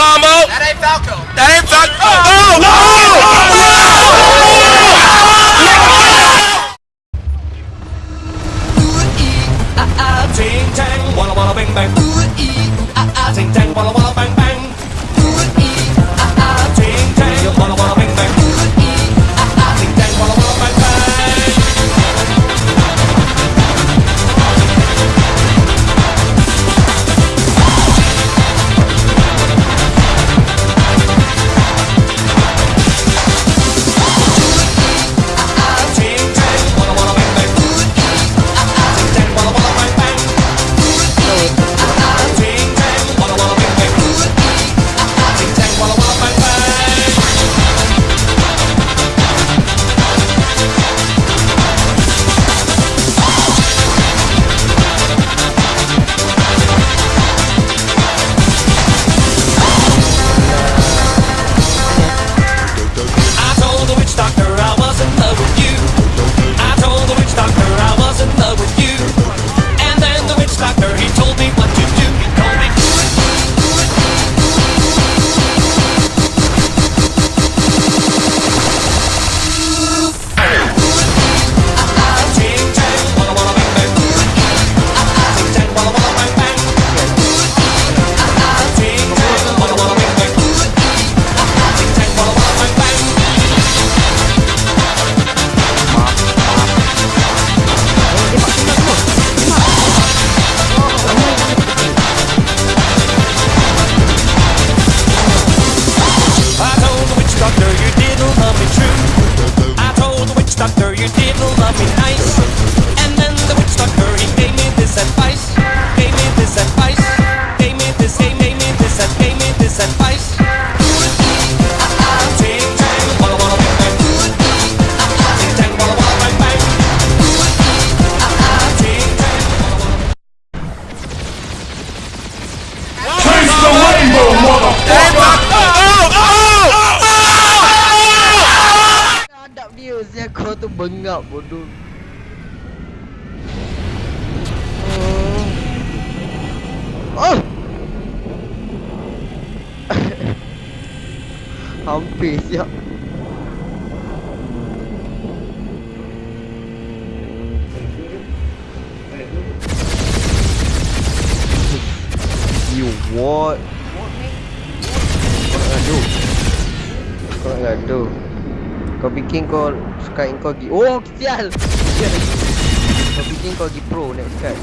combo. That ain't Falco. That ain't Falco. Oh, no! Ting tang, walla walla bang bang. Ooh ee, ah ah. Ting tang, walla walla bang bang. bengap bodoh. Oh. Ah. Hampir siap. You What? What? What? What? What? What? What? What? What? What? What? What? What? What? What? What? What? What? Kau bikin kau suka kau pergi Oh sial Kau bikin kau pergi pro next card.